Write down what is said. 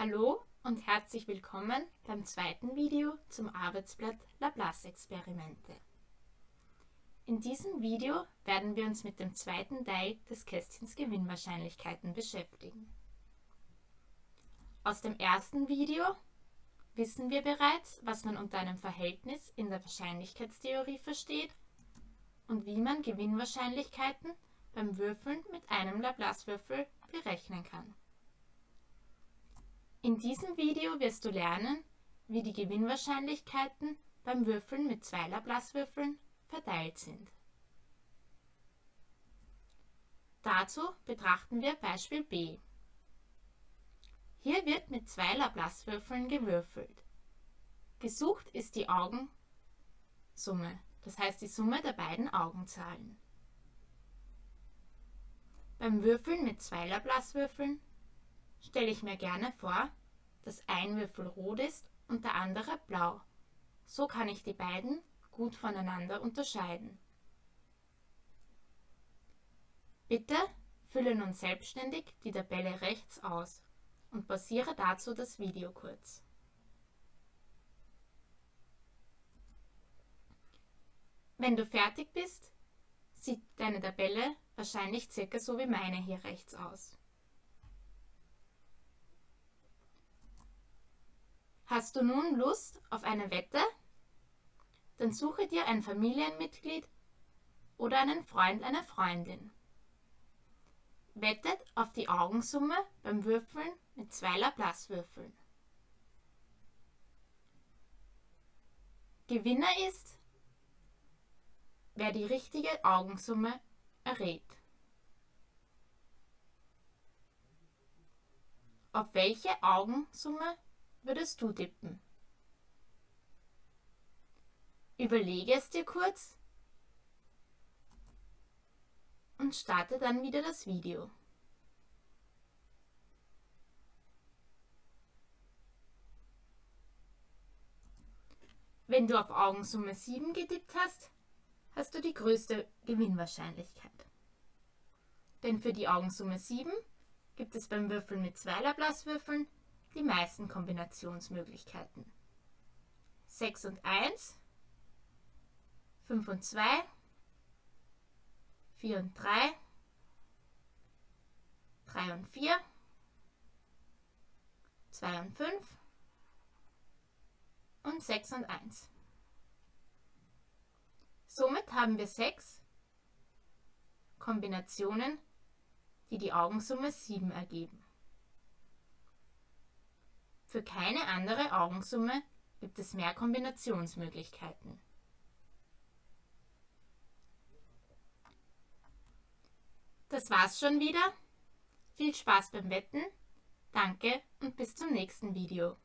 Hallo und herzlich willkommen beim zweiten Video zum Arbeitsblatt Laplace-Experimente. In diesem Video werden wir uns mit dem zweiten Teil des Kästchens Gewinnwahrscheinlichkeiten beschäftigen. Aus dem ersten Video wissen wir bereits, was man unter einem Verhältnis in der Wahrscheinlichkeitstheorie versteht und wie man Gewinnwahrscheinlichkeiten beim Würfeln mit einem Laplace-Würfel berechnen kann. In diesem Video wirst du lernen, wie die Gewinnwahrscheinlichkeiten beim Würfeln mit zwei Laplace-Würfeln verteilt sind. Dazu betrachten wir Beispiel B. Hier wird mit zwei Laplace-Würfeln gewürfelt. Gesucht ist die Augensumme, das heißt die Summe der beiden Augenzahlen. Beim Würfeln mit zwei Laplace-Würfeln stelle ich mir gerne vor, dass ein Würfel rot ist und der andere blau. So kann ich die beiden gut voneinander unterscheiden. Bitte fülle nun selbstständig die Tabelle rechts aus und pausiere dazu das Video kurz. Wenn du fertig bist, sieht deine Tabelle wahrscheinlich circa so wie meine hier rechts aus. Hast du nun Lust auf eine Wette? Dann suche dir ein Familienmitglied oder einen Freund, eine Freundin. Wettet auf die Augensumme beim Würfeln mit zwei Laplace-Würfeln. Gewinner ist, wer die richtige Augensumme errät. Auf welche Augensumme würdest du tippen? Überlege es dir kurz und starte dann wieder das Video. Wenn du auf Augensumme 7 getippt hast, hast du die größte Gewinnwahrscheinlichkeit. Denn für die Augensumme 7 gibt es beim Würfeln mit zwei Laplace-Würfeln die meisten Kombinationsmöglichkeiten. 6 und 1, 5 und 2, 4 und 3, 3 und 4, 2 und 5 und 6 und 1. Somit haben wir 6 Kombinationen, die die Augensumme 7 ergeben. Für keine andere Augensumme gibt es mehr Kombinationsmöglichkeiten. Das war's schon wieder. Viel Spaß beim Wetten. Danke und bis zum nächsten Video.